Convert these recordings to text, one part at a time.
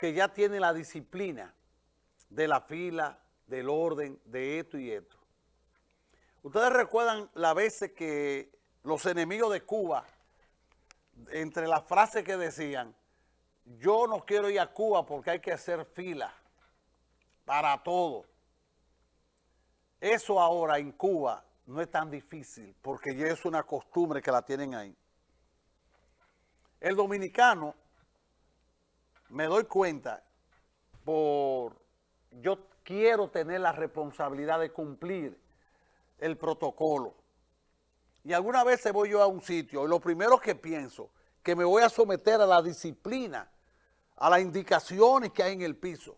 que ya tiene la disciplina de la fila, del orden, de esto y esto. Ustedes recuerdan las veces que los enemigos de Cuba, entre las frases que decían, yo no quiero ir a Cuba porque hay que hacer fila para todo. Eso ahora en Cuba no es tan difícil porque ya es una costumbre que la tienen ahí. El dominicano, me doy cuenta, por yo quiero tener la responsabilidad de cumplir el protocolo. Y alguna vez voy yo a un sitio y lo primero que pienso, que me voy a someter a la disciplina, a las indicaciones que hay en el piso.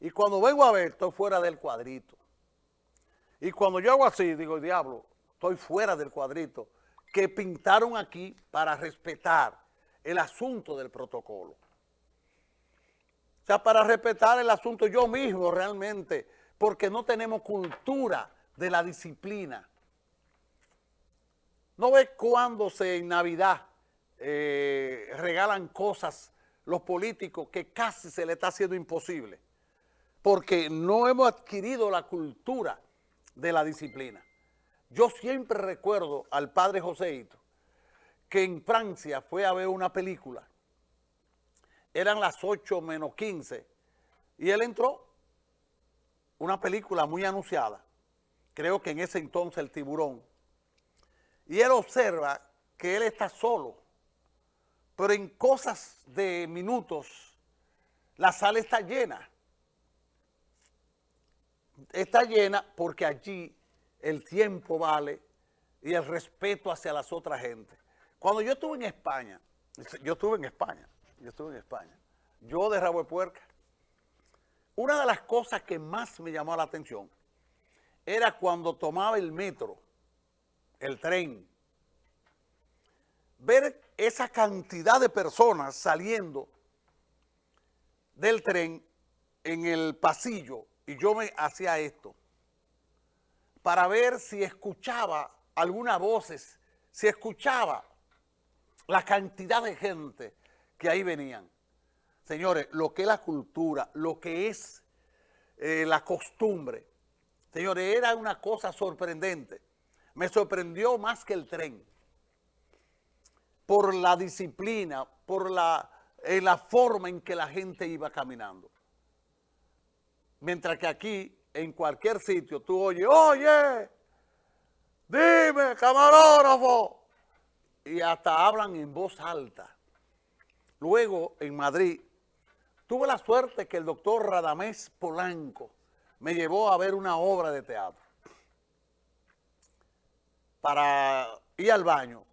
Y cuando vengo a ver, estoy fuera del cuadrito. Y cuando yo hago así, digo, diablo, estoy fuera del cuadrito que pintaron aquí para respetar el asunto del protocolo. O sea, para respetar el asunto yo mismo realmente, porque no tenemos cultura de la disciplina. ¿No ves cuando se en Navidad eh, regalan cosas los políticos que casi se le está haciendo imposible? Porque no hemos adquirido la cultura de la disciplina. Yo siempre recuerdo al padre Joséito que en Francia fue a ver una película. Eran las 8 menos 15 y él entró, una película muy anunciada, creo que en ese entonces El Tiburón, y él observa que él está solo, pero en cosas de minutos la sala está llena. Está llena porque allí el tiempo vale y el respeto hacia las otras gentes. Cuando yo estuve en España, yo estuve en España, yo estuve en España, yo de Rabo de Puerca, una de las cosas que más me llamó la atención era cuando tomaba el metro, el tren, ver esa cantidad de personas saliendo del tren en el pasillo y yo me hacía esto para ver si escuchaba algunas voces, si escuchaba la cantidad de gente que ahí venían. Señores, lo que es la cultura, lo que es eh, la costumbre, señores, era una cosa sorprendente. Me sorprendió más que el tren, por la disciplina, por la, eh, la forma en que la gente iba caminando. Mientras que aquí, en cualquier sitio, tú oyes, oye, dime, camarógrafo. Y hasta hablan en voz alta. Luego, en Madrid, tuve la suerte que el doctor Radamés Polanco me llevó a ver una obra de teatro. Para ir al baño,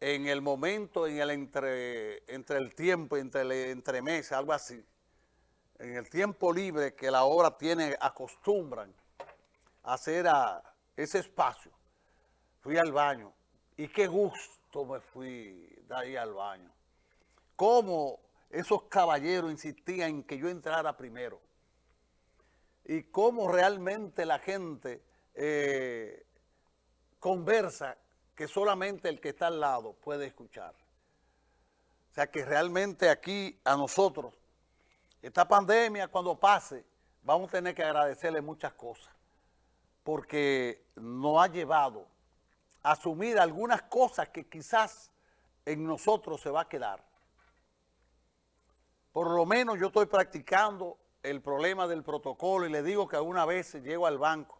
en el momento, en el entre, entre el tiempo, entre el entremesa, algo así, en el tiempo libre que la obra tiene, acostumbran a hacer a ese espacio, fui al baño y qué gusto me fui de ahí al baño. Cómo esos caballeros insistían en que yo entrara primero y cómo realmente la gente eh, conversa que solamente el que está al lado puede escuchar. O sea que realmente aquí a nosotros esta pandemia cuando pase, vamos a tener que agradecerle muchas cosas, porque nos ha llevado a asumir algunas cosas que quizás en nosotros se va a quedar. Por lo menos yo estoy practicando el problema del protocolo y le digo que alguna vez llego al banco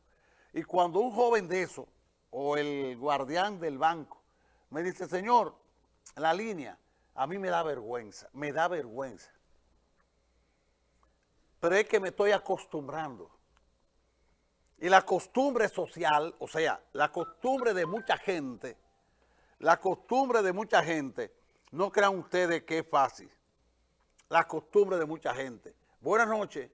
y cuando un joven de eso o el guardián del banco me dice, señor, la línea, a mí me da vergüenza, me da vergüenza pero es que me estoy acostumbrando. Y la costumbre social, o sea, la costumbre de mucha gente, la costumbre de mucha gente, no crean ustedes que es fácil. La costumbre de mucha gente. Buenas noches.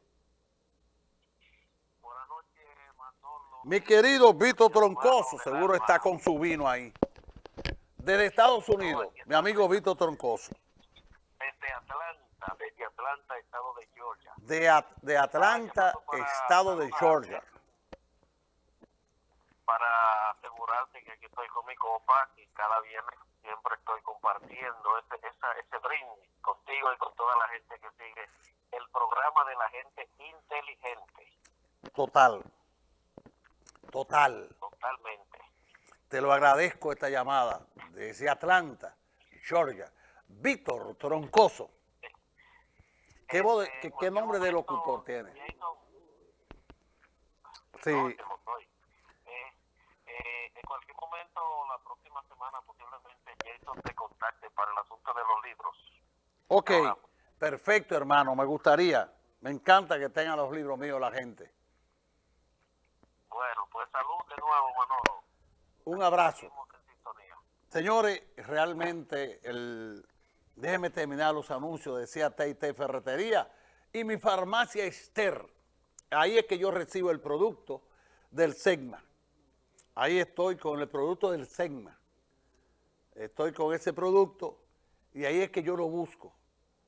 Buenas noches, Manolo. Mi querido Vito Troncoso, seguro está con su vino ahí. Desde Estados Unidos, mi amigo Vito Troncoso. Desde Atlanta, desde Atlanta, Estado de Georgia de, Atlanta, estado de Georgia. Para asegurarte que aquí estoy con mi copa y cada viernes siempre estoy compartiendo ese, ese brindis contigo y con toda la gente que sigue el programa de la gente inteligente. Total. Total. Totalmente. Te lo agradezco esta llamada desde Atlanta, Georgia. Víctor Troncoso. ¿Qué, voz de- Este, qué- qué nombre de locutor tiene? Sí, no. Eh, eh, en cualquier momento, la próxima semana, posiblemente Jason te para el asunto de los libros. ok, Ahora. perfecto hermano, me gustaría. Me encanta que tengan los libros míos la gente. Bueno, pues salud de nuevo, Manolo. Un abrazo. Señores, realmente, el, déjenme terminar los anuncios, decía T&T Ferretería y mi farmacia Esther. Ahí es que yo recibo el producto del SEGMA. Ahí estoy con el producto del SEGMA. Estoy con ese producto y ahí es que yo lo busco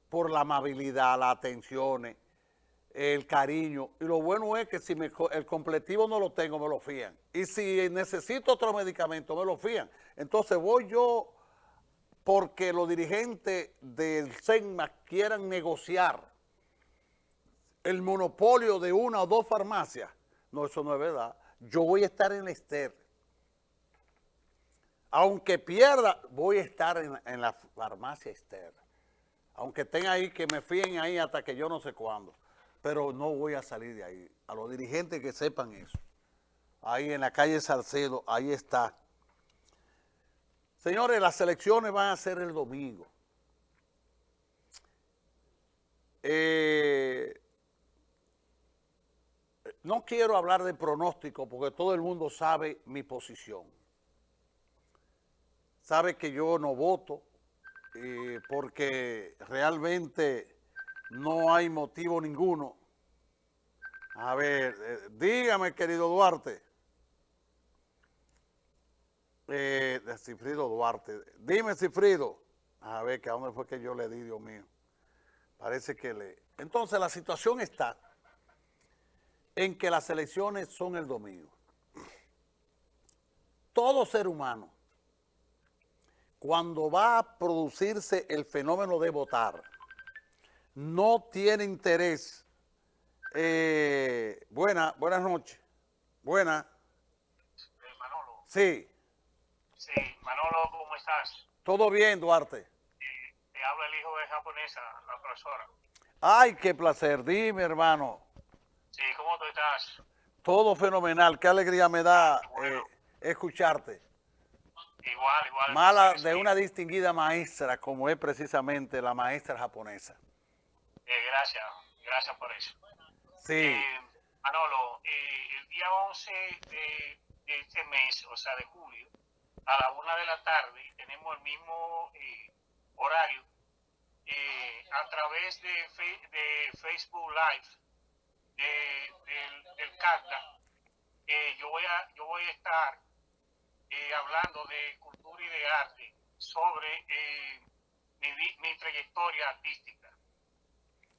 por la amabilidad, las atenciones, el cariño. Y lo bueno es que si me el completivo no lo tengo, me lo fían. Y si necesito otro medicamento, me lo fían. Entonces voy yo porque los dirigentes del SEGMA quieran negociar el monopolio de una o dos farmacias. No, eso no es verdad. Yo voy a estar en la Esther. Aunque pierda, voy a estar en, la farmacia Esther. Aunque estén ahí, que me fíen ahí hasta que yo no sé cuándo. Pero no voy a salir de ahí. A los dirigentes que sepan eso. Ahí en la calle Salcedo, ahí está. Señores, las elecciones van a ser el domingo. Eh, no quiero hablar de pronóstico porque todo el mundo sabe mi posición. Sabe que yo no voto eh, porque realmente no hay motivo ninguno. A ver, eh, dígame, querido Duarte. Eh, Cifrido Duarte. Dime, Cifrido. A ver, que a dónde fue que yo le di, Dios mío. Parece que le... Entonces, la situación está en que las elecciones son el domingo. Todo ser humano, cuando va a producirse el fenómeno de votar, no tiene interés. Eh, buena, buenas noches. Buena. Eh, Manolo, Sí, sí, Manolo, ¿cómo estás? todo bien, Duarte. Eh, te habla el hijo de japonesa, la profesora. Ay, qué placer. Dime, hermano. Sí, ¿cómo tú estás? Todo fenomenal. Qué alegría me da Bueno. eh, escucharte. Igual, igual. Mala de una distinguida maestra como es precisamente la maestra japonesa. eh, gracias, gracias por eso. Sí, Eh, Manolo, eh, el día 11 de, de este mes, o sea, de julio, a la una de la tarde, tenemos el mismo eh, horario a través de, Fe- de Facebook Live de- del, del CACTA. yo, voy a, yo voy a estar eh, hablando de cultura y de arte sobre eh, mi, mi trayectoria artística.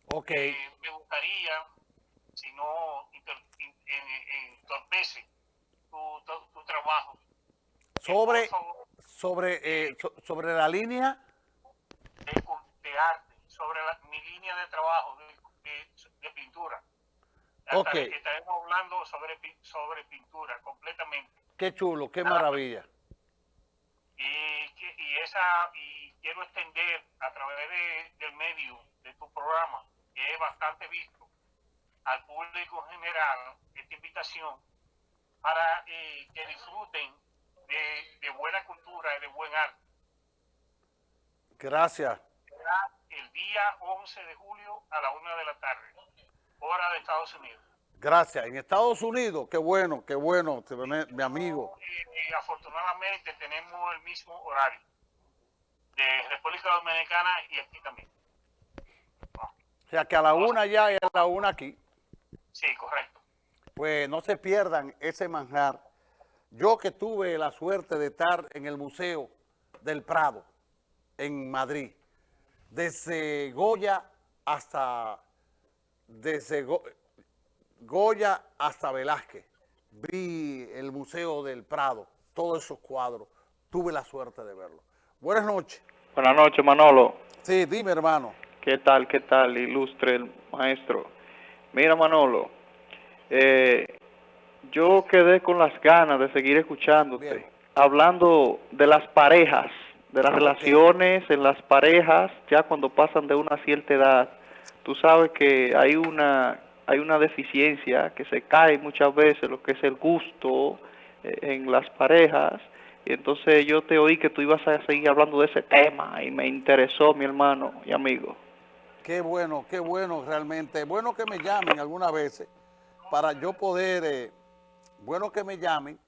ok. Eh, me gustaría, si no en- entorpece tu, tu, tu trabajo, Sobre, favor, sobre, eh, so- sobre la línea, de, arte, sobre la- mi línea de trabajo de, de- de pintura. Ok. Estaré- Estaremos hablando sobre, sobre pintura completamente. Qué chulo, qué maravilla. Y, y esa y quiero extender a través de- del medio de tu programa, que es bastante visto, al público en general esta invitación para eh, que disfruten de, de buena cultura y de buen arte. Gracias. Será el día 11 de julio a la una de la tarde, hora de Estados Unidos. Gracias. En Estados Unidos, qué bueno, qué bueno, mi amigo. Y, y afortunadamente tenemos el mismo horario de República Dominicana y aquí también. O sea, que a la una ya y a la una aquí. Sí, correcto. Pues no se pierdan ese manjar. Yo que tuve la suerte de estar en el Museo del Prado, en Madrid, desde Goya hasta, desde Go- Goya hasta Velázquez, vi el Museo del Prado, todos esos cuadros, tuve la suerte de verlo. Buenas noches. Buenas noches, Manolo. Sí, dime hermano. ¿Qué tal, qué tal, ilustre el maestro? Mira, Manolo, eh, yo quedé con las ganas de seguir escuchándote, Bien. hablando de las parejas, de las relaciones en las parejas, ya cuando pasan de una cierta edad. Tú sabes que hay una, hay una deficiencia que se cae muchas veces, lo que es el gusto eh, en las parejas. Y entonces yo te oí que tú ibas a seguir hablando de ese tema y me interesó, mi hermano y amigo. Qué bueno, qué bueno realmente. Bueno que me llamen algunas veces para yo poder, eh, bueno que me llamen,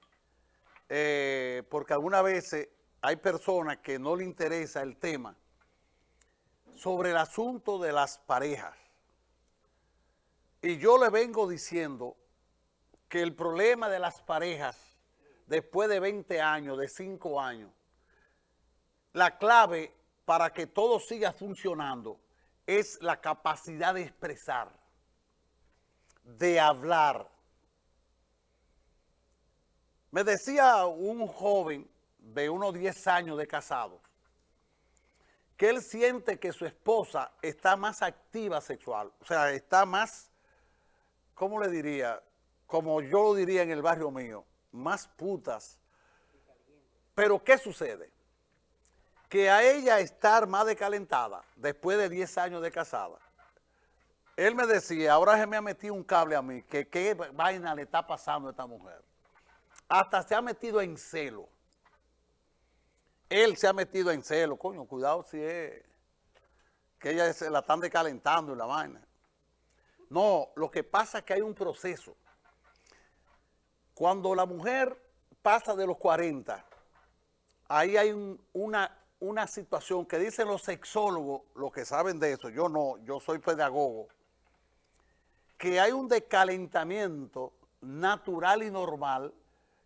eh, porque algunas veces hay personas que no le interesa el tema sobre el asunto de las parejas. Y yo le vengo diciendo que el problema de las parejas, después de 20 años, de 5 años, la clave para que todo siga funcionando es la capacidad de expresar, de hablar. Me decía un joven de unos 10 años de casado que él siente que su esposa está más activa sexual, o sea, está más, ¿cómo le diría? Como yo lo diría en el barrio mío, más putas. Pero ¿qué sucede? que a ella estar más decalentada después de 10 años de casada, él me decía, ahora se me ha metido un cable a mí, que qué vaina le está pasando a esta mujer. Hasta se ha metido en celo. Él se ha metido en celo, coño, cuidado si es que ella se la están decalentando y la vaina. No, lo que pasa es que hay un proceso. Cuando la mujer pasa de los 40, ahí hay un- una, una situación que dicen los sexólogos, los que saben de eso, yo no, yo soy pedagogo, que hay un decalentamiento natural y normal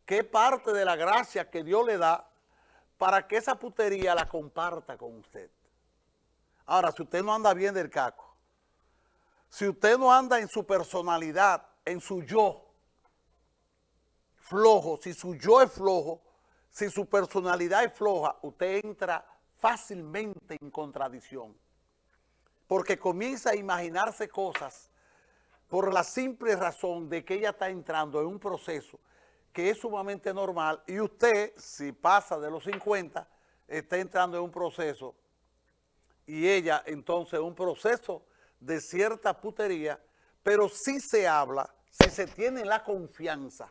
que es parte de la gracia que Dios le da para que esa putería la comparta con usted. Ahora, si usted no anda bien del caco, si usted no anda en su personalidad, en su yo, flojo, si su yo es flojo, si su personalidad es floja, usted entra fácilmente en contradicción. Porque comienza a imaginarse cosas por la simple razón de que ella está entrando en un proceso que es sumamente normal y usted, si pasa de los 50, está entrando en un proceso y ella entonces un proceso de cierta putería, pero sí se habla, si se tiene la confianza